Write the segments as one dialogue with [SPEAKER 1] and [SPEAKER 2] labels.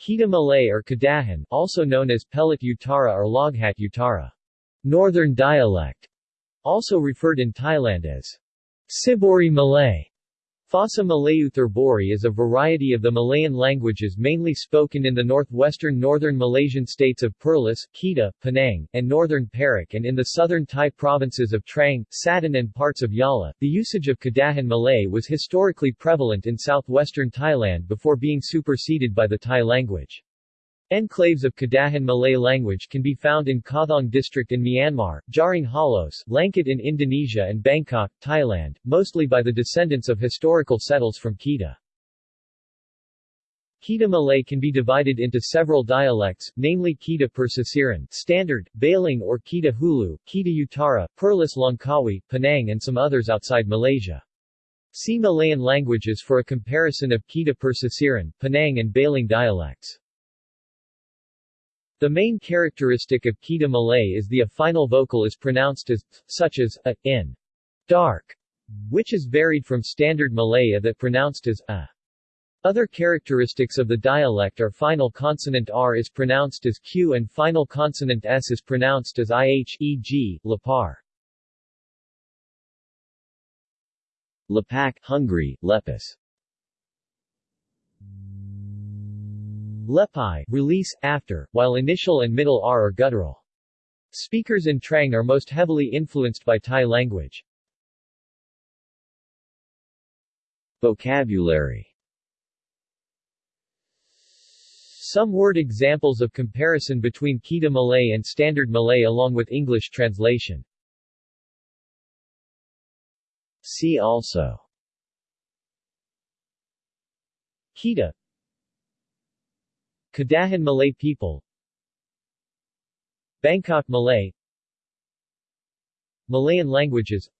[SPEAKER 1] Kedah Malay or Kedahan, also known as Pelat Utara or Loghat Utara. Northern dialect. Also referred in Thailand as Syburi Malay. Fasa Malayuthur is a variety of the Malayan languages mainly spoken in the northwestern northern Malaysian states of Perlis, Kedah, Penang, and northern Perak and in the southern Thai provinces of Trang, Satun and parts of Yala. The usage of Kedahan Malay was historically prevalent in southwestern Thailand before being superseded by the Thai language. Enclaves of Kedahan Malay language can be found in Kawthaung district in Myanmar, Jaring Halus, Langkat in Indonesia and Bangkok, Thailand, mostly by the descendants of historical settlers from Kedah. Kedah Malay can be divided into several dialects, namely Kedah Persisiran, Standard, Baling or Kedah Hulu, Kedah Utara, Perlis Langkawi, Penang and some others outside Malaysia. See Malayan languages for a comparison of Kedah Persisiran, Penang and Baling dialects. The main characteristic of Kedah Malay is the a final vocal is pronounced as, such as, a, in, dark, which is varied from standard Malay a that pronounced as, a. Other characteristics of the dialect are final consonant R is pronounced as Q and final consonant S is pronounced as IH, e.g., Lapar. Lapak, Hungary, Lepus Lepai, release, after, while initial and middle R are guttural. Speakers in Trang are most heavily influenced by Thai language. Vocabulary Some word examples of comparison between Kedah Malay and Standard Malay along with English translation. See also Kedah Kedahan Malay people. Bangkok Malay. Malayan languages.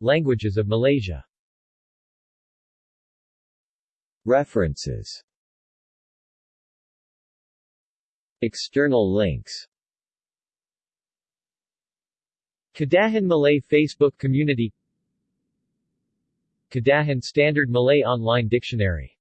[SPEAKER 1] Languages of Malaysia. References. External links. Kedahan Malay Facebook community. Kedahan Standard Malay Online Dictionary